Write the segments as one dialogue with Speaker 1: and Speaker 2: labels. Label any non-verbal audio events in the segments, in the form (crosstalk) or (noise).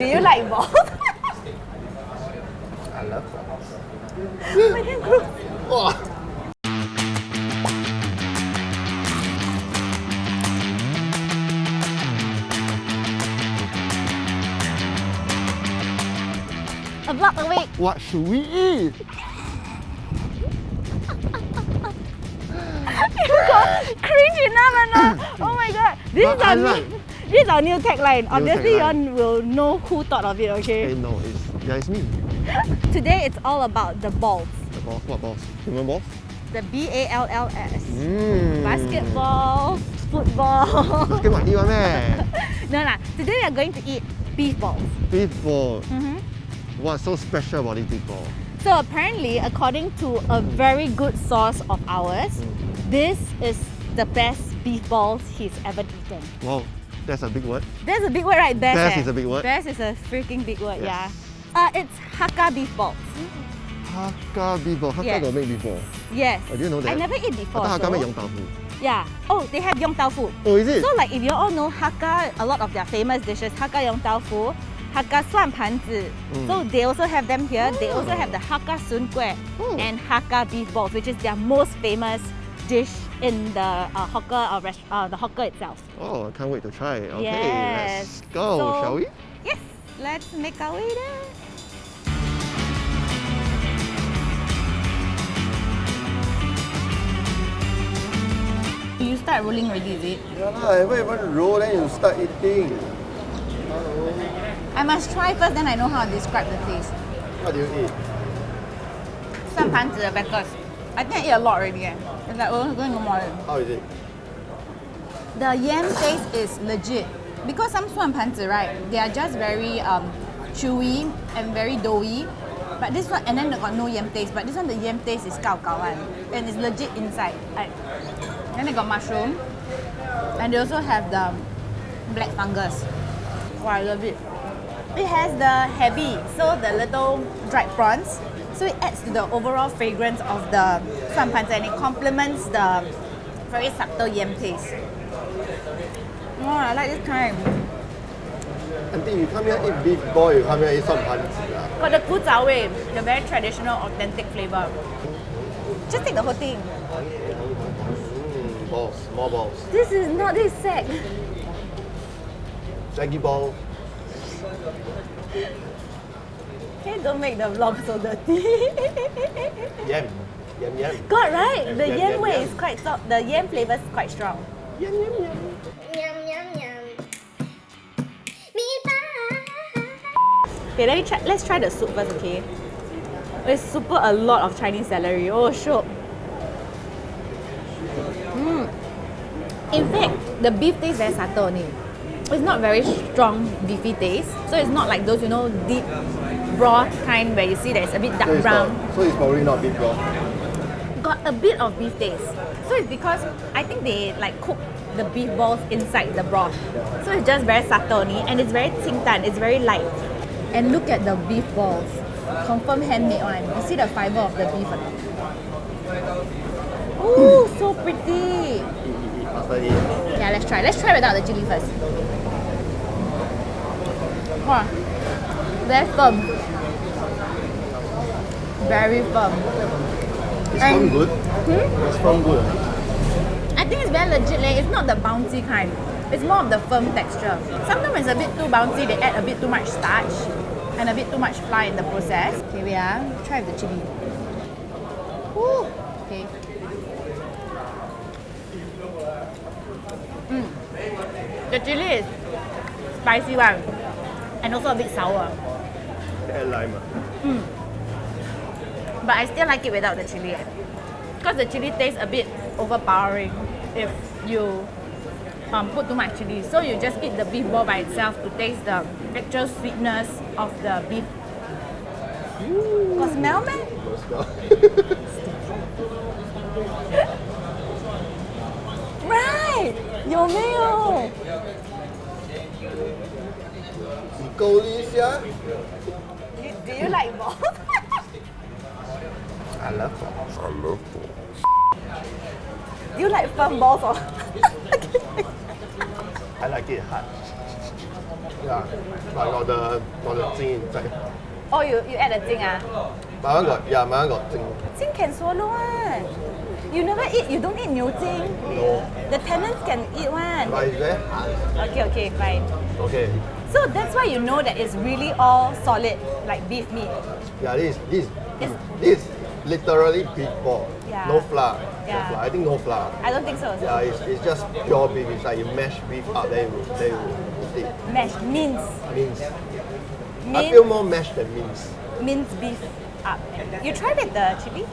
Speaker 1: Do you like balls?
Speaker 2: I love balls.
Speaker 1: My damn gross.
Speaker 2: Oh.
Speaker 1: A block a week.
Speaker 2: What should we eat?
Speaker 1: Cringe enough? (laughs) Oh my god. This
Speaker 2: But
Speaker 1: is
Speaker 2: I
Speaker 1: our
Speaker 2: like-
Speaker 1: new, this is our new tagline. Obviously, you will know who thought of it, okay?
Speaker 2: Hey, no, it's, yeah, it's me. (laughs)
Speaker 1: Today, it's all about the balls.
Speaker 2: The balls? What balls? Human balls?
Speaker 1: The B-A-L-L-S.
Speaker 2: Mm.
Speaker 1: Basketball, football. (laughs)
Speaker 2: Basketball, you want (laughs)
Speaker 1: No, no. Today, we are going to eat beef balls.
Speaker 2: Beef balls.
Speaker 1: Mm -hmm.
Speaker 2: What's so special about these beef balls?
Speaker 1: So apparently, according to a very good source of ours, mm. this is the best beef balls he's ever eaten.
Speaker 2: Wow that's a big word.
Speaker 1: That's a big word, right? Best,
Speaker 2: Best
Speaker 1: eh?
Speaker 2: is a big word.
Speaker 1: Best is a freaking big word,
Speaker 2: Yes.
Speaker 1: yeah. Uh, it's Hakka beef balls.
Speaker 2: Hakka beef ball. Hakka
Speaker 1: Yes.
Speaker 2: got make beef ball.
Speaker 1: Yes.
Speaker 2: I didn't know that.
Speaker 1: I never eat
Speaker 2: I
Speaker 1: before.
Speaker 2: thought Hakka
Speaker 1: so-
Speaker 2: make Yong Tau Fu.
Speaker 1: Yeah. Oh, they have Yong Tau Fu.
Speaker 2: Oh, is it?
Speaker 1: So like if you all know Hakka, a lot of their famous dishes, Hakka Yong Tau Fu, Hakka Suan Pan Zi.
Speaker 2: Mm.
Speaker 1: So they also have them here. They also have the Hakka Soon Kueh
Speaker 2: Oh.
Speaker 1: and Hakka beef balls, which is their most famous dish in the uh, hawker or rest- uh, the hawker itself.
Speaker 2: Oh, I can't wait to try. Okay,
Speaker 1: Yes.
Speaker 2: let's go,
Speaker 1: So-
Speaker 2: shall we?
Speaker 1: Yes, let's make our way there. You start rolling already, is it?
Speaker 2: Yeah, I haven't even roll, then you start eating.
Speaker 1: I must try first, then I know how to describe the taste.
Speaker 2: What do you eat?
Speaker 1: 算盘子的 Beckers. I think I can't eat a lot already. Eh? It's like only going in.
Speaker 2: How is it?
Speaker 1: The yam taste is legit. Because some suan panzi, right, they are just very um, chewy and very doughy. But this one, and then they got no yam taste. But this one, the yam taste is kao kao one. And it's legit inside. Like, then they got mushroom. And they also have the black fungus. Wow, I love it. It has the heavy, so the little dried prawns so it adds to the overall fragrance of the sampan's and it complements the very subtle yam taste. Oh, I like this kind.
Speaker 2: Auntie, you come here eat beef boy, you come here eat sampan.
Speaker 1: Got the ku wei, the very traditional, authentic flavor. Just take the whole thing.
Speaker 2: Mm, balls, more balls.
Speaker 1: This is not this sack.
Speaker 2: Shaggy ball.
Speaker 1: Can don't make the vlog so dirty? (laughs)
Speaker 2: Yam. Yam yam.
Speaker 1: God, right? The
Speaker 2: Yam,
Speaker 1: yam
Speaker 2: yam,
Speaker 1: way
Speaker 2: yam.
Speaker 1: is quite soft. The yam flavor is quite strong.
Speaker 2: Yam yam yam.
Speaker 3: Yum yum yum. Me bye.
Speaker 1: Okay, let me try. Let's try the soup first, okay? It's super a lot of Chinese celery. Oh, sure. Mm. In fact, the beef tastes very subtle only. It's not very strong beefy taste. So it's not like those, you know, deep broth kind where you see that it's a bit dark
Speaker 2: So it's,
Speaker 1: brown.
Speaker 2: not, so it's probably not beef ball.
Speaker 1: Got a bit of beef taste. So it's because I think they like cook the beef balls inside the broth. So it's just very subtle only and it's very 清淡, it's very light. And look at the beef balls. Confirm handmade one. You see the fiber of the beef? Ooh, so pretty.
Speaker 2: Eat, eat, eat. Faster eat.
Speaker 1: Yeah, let's try. Let's try without the chili first. Wow. Very firm. Very firm.
Speaker 2: It's
Speaker 1: And-
Speaker 2: from good.
Speaker 1: Hmm?
Speaker 2: It's from good.
Speaker 1: I think it's very legit. Like, it's not the bouncy kind. It's more of the firm texture. Sometimes it's a bit too bouncy. They add a bit too much starch and a bit too much flour in the process. Okay, we are. Try with the chili. Woo. Okay. The chili is spicy one and also a bit sour.
Speaker 2: Add lime. ah.
Speaker 1: But I still like it without the chili. Because the chili tastes a bit overpowering if you um, put too much chili. So you just eat the beef ball by itself to taste the actual sweetness of the beef. Got smell man?
Speaker 2: No smell.
Speaker 1: Right! (laughs) 有没有？
Speaker 2: goalies. You,
Speaker 1: do you like balls?
Speaker 2: I love balls. I love balls.
Speaker 1: You like firm balls or?
Speaker 2: I like it hard. Yeah, but got the, got the thing inside.
Speaker 1: Oh, you, you add the thing ah?
Speaker 2: My one got, yeah, my one got thing.
Speaker 1: Thing can swallow one. You never eat, you don't eat new thing.
Speaker 2: No.
Speaker 1: The tenants can eat one.
Speaker 2: But it's very hard.
Speaker 1: Okay, okay, fine.
Speaker 2: Okay.
Speaker 1: So that's why you know that it's really all solid, like beef meat.
Speaker 2: Yeah, this this
Speaker 1: It's-
Speaker 2: this literally beef ball.
Speaker 1: Yeah.
Speaker 2: No flour.
Speaker 1: Yeah.
Speaker 2: No flour. I think no flour.
Speaker 1: I don't think so.
Speaker 2: Yeah, it's, it's just pure beef. It's like you mash beef up, then you then you eat.
Speaker 1: Mash, mince,
Speaker 2: Mince. I feel more mash than mince.
Speaker 1: mince beef up. You tried with the chili?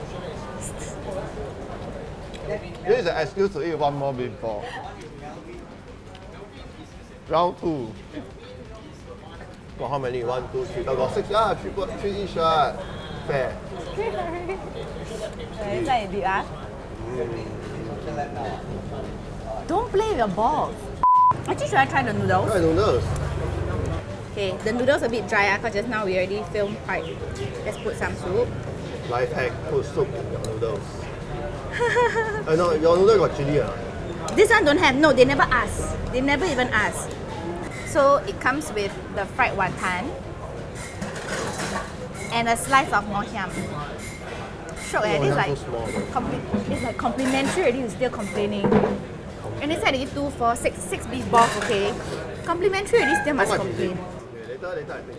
Speaker 2: This is an excuse to eat one more beef ball. Round two. Got how many? One, two, three. Oh, got six. Ah, three, three each. Ah. Fair.
Speaker 1: One (laughs) is deep, ah. Don't play with your balls. Actually, should I try the noodles?
Speaker 2: Right, noodles.
Speaker 1: Okay, the noodles a bit dry because just now we already filmed quite. Let's put some soup.
Speaker 2: Life hack. Put soup in your noodles. (laughs) uh, no, your noodle got chili ah.
Speaker 1: This one don't have. No, they never ask. They never even ask. So it comes with the fried wonton and a slice of ngoh hiam. Shiok eh,
Speaker 2: Oh,
Speaker 1: this is
Speaker 2: that's
Speaker 1: like
Speaker 2: so small though.
Speaker 1: compli- it's like complimentary already. You still complaining. And they said they give two for six six beef balls. Okay, complimentary already still
Speaker 2: How
Speaker 1: must
Speaker 2: much is
Speaker 1: complain.
Speaker 2: it? Okay, later, later I think.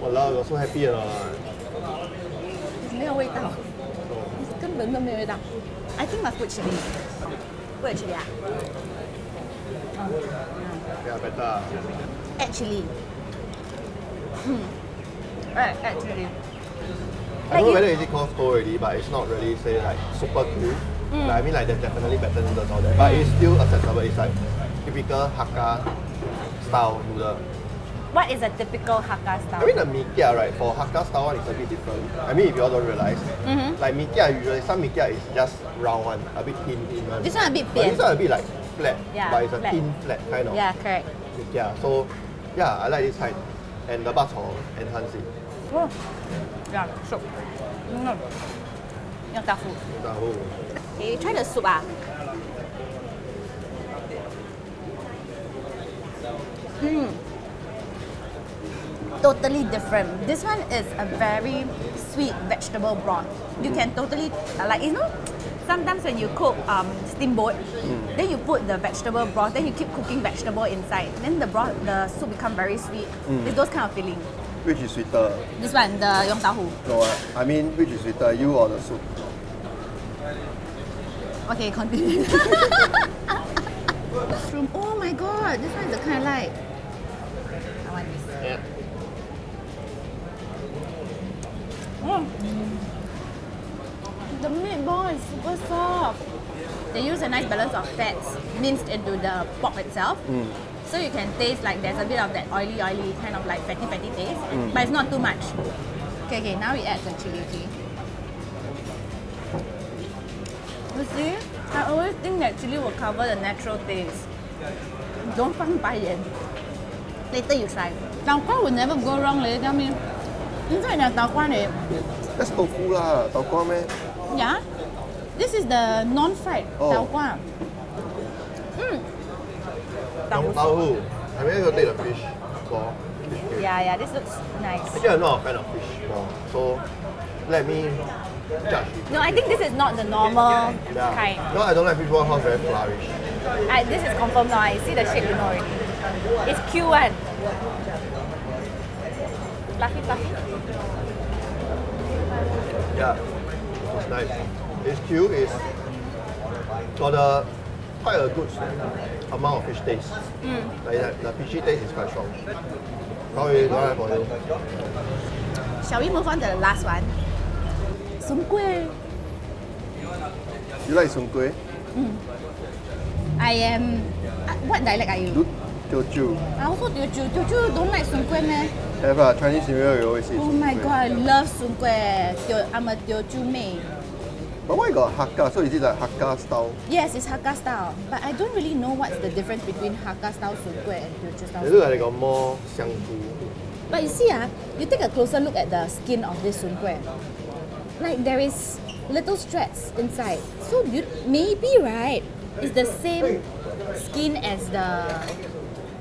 Speaker 2: Walao, you're so happy or not?
Speaker 1: 没有味道，
Speaker 2: Oh.
Speaker 1: 根本都没有味道。I think must put chili. Put chili 啊
Speaker 2: Yeah, better.
Speaker 1: add chili. Hmm. Add, add chili.
Speaker 2: I don't know
Speaker 1: Like
Speaker 2: whether is it called cold already, but it's not really say like super cool.
Speaker 1: Mm.
Speaker 2: Like, I mean like there's definitely better noodles out there, but it's still acceptable. It's like typical Hakka style noodle.
Speaker 1: What is a typical Hakka style?
Speaker 2: I mean the mee kia right for Hakka style one is a bit different. I mean if you all don't realize,
Speaker 1: Mhm.
Speaker 2: like mee kia usually some mee kia is just round one, a bit thin thin one.
Speaker 1: This one a bit
Speaker 2: But this
Speaker 1: thin.
Speaker 2: one a bit like flat,
Speaker 1: yeah,
Speaker 2: but it's a
Speaker 1: flat.
Speaker 2: thin flat kind of.
Speaker 1: Yeah, correct.
Speaker 2: Yeah, so yeah, I like this height. And the bak chor enhance it.
Speaker 1: Oh. Yeah, soup. Mm. Yong tau hu.
Speaker 2: Yong tau hu.
Speaker 1: Okay, try the soup ah. Hmm. Totally different. This one is a very sweet vegetable broth. You can totally, uh, like, you know, Sometimes when you cook um, steamboat, then you put the vegetable broth, then you keep cooking vegetable inside. Then the broth, the soup become very sweet. It's those kind of feeling.
Speaker 2: which is sweeter?
Speaker 1: This one, the yong tau hu.
Speaker 2: No, I- I mean which is sweeter, you or the soup?
Speaker 1: Okay, continue. (laughs) Mushroom. Oh my god, this one is the kind I like. I want this.
Speaker 2: Yeah.
Speaker 1: Mm. The meatball is super soft. They use a nice balance of fats minced into the pork itself. Mm. So you can taste like there's a bit of that oily, oily kind of like fatty, fatty taste, mm. but it's not too much. Okay, okay, now we add the chili. Okay. You see, I always think that chili will cover the natural taste. Don't find payan. Later you try. Tao kwa will never go wrong, leh. Tell me. Inside the tao kwa leh.
Speaker 2: That's tofu lah, kwa meh?
Speaker 1: Yeah. This is the non-fried
Speaker 2: Oh.
Speaker 1: tau kwa. Mm. Tau hu.
Speaker 2: I mean go take the fish ball. Fish.
Speaker 1: Yeah, yeah, this looks nice.
Speaker 2: Actually I'm not a fan of fish ball, so let me judge.
Speaker 1: No, I think this is not the normal
Speaker 2: Yeah.
Speaker 1: kind.
Speaker 2: No, I don't like fish ball because very flourish.
Speaker 1: I, this is confirmed now. I see the shape, you know already. It's Q1. Fluffy, fluffy.
Speaker 2: Yeah, it's nice. It's cute. It's got a quite a good amount of fish taste. Like that, the fishy taste is quite strong. How is it for you?
Speaker 1: Shall we move on to the last one? Sum kueh.
Speaker 2: You like sung kueh?
Speaker 1: I am. uh, What dialect are you?
Speaker 2: Teochew.
Speaker 1: I also Teochew. Teochew don't like sum kueh meh?
Speaker 2: Have a Chinese New Year, you always eat
Speaker 1: Oh my god, I love sum kueh. I'm a Teochew maid.
Speaker 2: But why got Hakka? So is it like Hakka style?
Speaker 1: Yes, it's Hakka style, but I don't really know what's the difference between Hakka style soon kueh and Teochew style.
Speaker 2: They
Speaker 1: soon
Speaker 2: look like they got more 香菇.
Speaker 1: But you see, ah, you take a closer look at the skin of this soon kueh. Like there is little straps inside. So you, maybe right, it's the same skin as the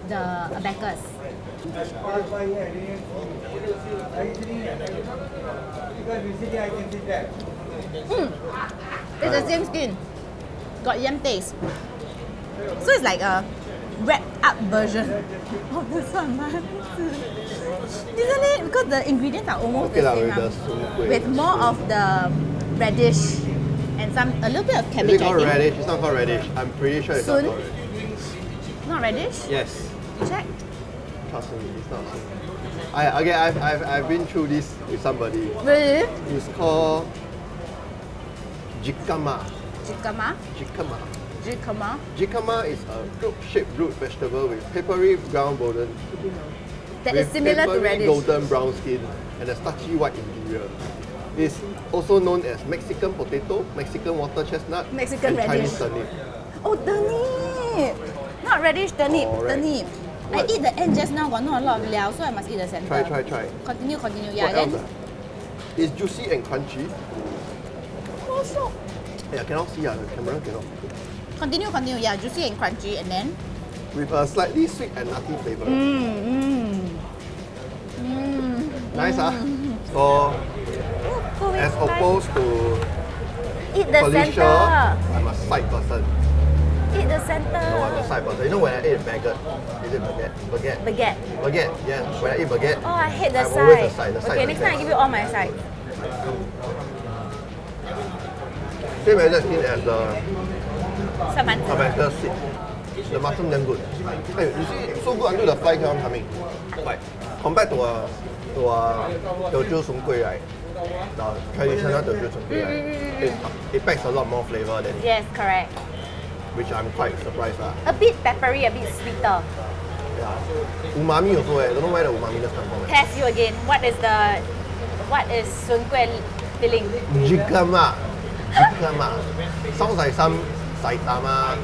Speaker 1: the abacus. Mm. It's the same skin. Got yam taste. So it's like a wrapped up version of the sanman. Isn't it? Because the ingredients are almost
Speaker 2: okay,
Speaker 1: the same.
Speaker 2: With, the
Speaker 1: with more of the radish and some a little bit of cabbage.
Speaker 2: Is it called radish? It's not called radish. I'm pretty sure it's
Speaker 1: Soon.
Speaker 2: not called radish.
Speaker 1: Not radish?
Speaker 2: Yes.
Speaker 1: Check.
Speaker 2: Trust me, it's not soon. I, okay, I've, I've, I've been through this with somebody.
Speaker 1: Really?
Speaker 2: It's called jicama.
Speaker 1: Jicama?
Speaker 2: Jicama.
Speaker 1: Jicama?
Speaker 2: Jicama is a globe-shaped root vegetable with papery brown golden
Speaker 1: That is similar to radish.
Speaker 2: golden brown skin and a starchy white interior. It's also known as Mexican potato, Mexican water chestnut,
Speaker 1: Mexican
Speaker 2: and Chinese turnip.
Speaker 1: Oh, turnip! Not radish, turnip.
Speaker 2: Correct.
Speaker 1: Turnip. I eat the end just now, got not a lot of liao, so I must eat the center.
Speaker 2: Try, try, try.
Speaker 1: Continue, continue. Yeah,
Speaker 2: what
Speaker 1: then.
Speaker 2: else? ah? It's juicy and crunchy.
Speaker 1: Oh, so.
Speaker 2: Yeah, cannot see ah, the camera cannot.
Speaker 1: Continue, continue. Yeah, juicy and crunchy, and then.
Speaker 2: With a slightly sweet and nutty flavor.
Speaker 1: Mmm, mmm. Mmm.
Speaker 2: Nice ah. So
Speaker 1: Oh,
Speaker 2: as opposed to
Speaker 1: Eat the
Speaker 2: Felicia,
Speaker 1: center.
Speaker 2: I'm a side person
Speaker 1: eat the center.
Speaker 2: No, on the side butter. You know when I eat baguette, is it baguette? Baguette.
Speaker 1: Baguette.
Speaker 2: Baguette, Yeah, When I eat baguette,
Speaker 1: oh, I hate the
Speaker 2: I'm
Speaker 1: side.
Speaker 2: always the side. The side
Speaker 1: okay, next time I give you all my side.
Speaker 2: Same as that skin as the
Speaker 1: Samantha.
Speaker 2: Samantha seed. The mushroom damn good. Hey, you see, so good until the fly cannot come coming. Right. compared to a, to a Teochew Soon Kueh, right? The traditional Teochew Soon Kueh, right? Mm, mm, mm, it, it packs a lot more flavor than...
Speaker 1: Yes, correct
Speaker 2: which I'm quite surprised lah.
Speaker 1: A bit peppery, a bit sweeter.
Speaker 2: Yeah. Umami also eh. I Don't know where the umami just come from. Eh.
Speaker 1: Test you again. What is the what is Sun Kueh filling?
Speaker 2: Jicama. Jicama. Sounds like some Saitama.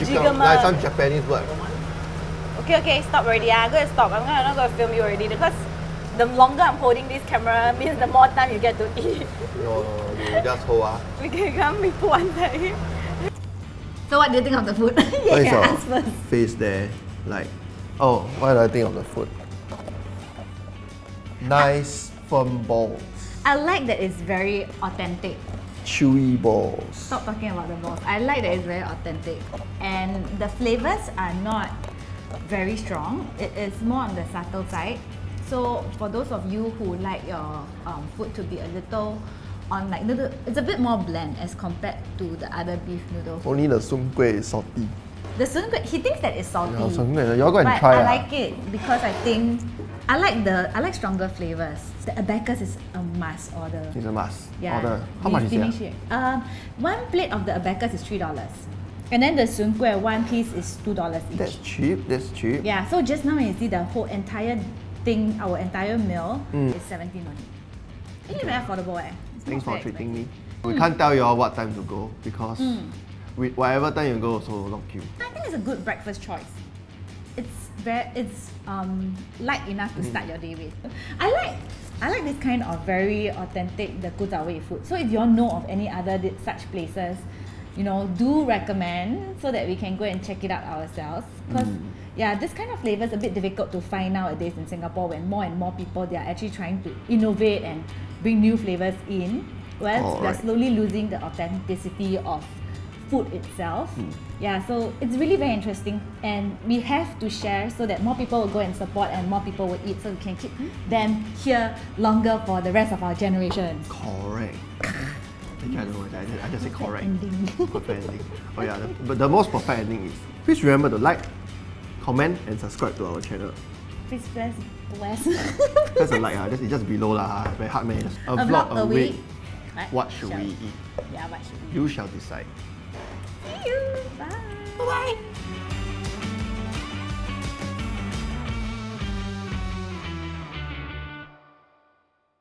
Speaker 1: Jicama.
Speaker 2: Like some Japanese word.
Speaker 1: Okay, okay, stop already. I'm gonna stop. I'm not gonna film you already because the longer I'm holding this camera means the more time you get to eat.
Speaker 2: No, no, no, you just hold ah. (laughs)
Speaker 1: we can come with one day. So what do you think of the food? (laughs)
Speaker 2: What
Speaker 1: yeah,
Speaker 2: is
Speaker 1: you
Speaker 2: your
Speaker 1: ask first.
Speaker 2: face there? Like, oh, what do I think of the food? Nice firm balls,
Speaker 1: I like that it's very authentic.
Speaker 2: chewy balls.
Speaker 1: Stop talking about the balls. I like that it's very authentic. And the flavors are not very strong. It is more on the subtle side. So for those of you who like your um, food to be a little on like little, it's a bit more bland as compared to the other beef noodles.
Speaker 2: Only the soon kueh is salty.
Speaker 1: The soon kueh, he thinks that it's salty.
Speaker 2: Yeah, soon kueh, you all go and
Speaker 1: but
Speaker 2: try
Speaker 1: I like it because I think I like the I like stronger flavors. The abacus is a must order.
Speaker 2: It's a must.
Speaker 1: Yeah.
Speaker 2: Order. How
Speaker 1: we
Speaker 2: much is it?
Speaker 1: it. Um, one plate of the abacus is three dollars, and then the soon kueh one piece is two dollars each.
Speaker 2: That's cheap. That's cheap.
Speaker 1: yeah. So just now when you see the whole entire thing, our entire meal
Speaker 2: Mm.
Speaker 1: is seventeen only. Really very affordable eh.
Speaker 2: Thanks for treating me. We can't tell you all what time to go because
Speaker 1: Mm.
Speaker 2: with whatever time you go, also long queue.
Speaker 1: I think it's a good breakfast choice. It's very it's um light enough to start your day with. I like I like this kind of very authentic the Kutawe food. So if you all know of any other such places, you know, do recommend so that we can go and check it out ourselves. Because yeah, this kind of flavor is a bit difficult to find nowadays in Singapore when more and more people they are actually trying to innovate and bring new flavors in. Well, we are slowly losing the authenticity of food itself.
Speaker 2: Hmm.
Speaker 1: Yeah, so it's really very interesting, and we have to share so that more people will go and support, and more people will eat, so we can keep them here longer for the rest of our generation.
Speaker 2: Correct. Actually, I don't know. I just, I just say correct.
Speaker 1: ending. (laughs)
Speaker 2: perfect ending. Oh yeah, the, but the most perfect ending is please remember to like, comment, and subscribe to our channel.
Speaker 1: Please bless, bless. (laughs)
Speaker 2: Press a like, ah. just, it's just below lah. Very hard man. Just A,
Speaker 1: A vlog a week.
Speaker 2: What should
Speaker 1: Shall-
Speaker 2: we eat?
Speaker 1: Yeah, what should we?
Speaker 2: You shall decide.
Speaker 1: See you. Bye. Bye.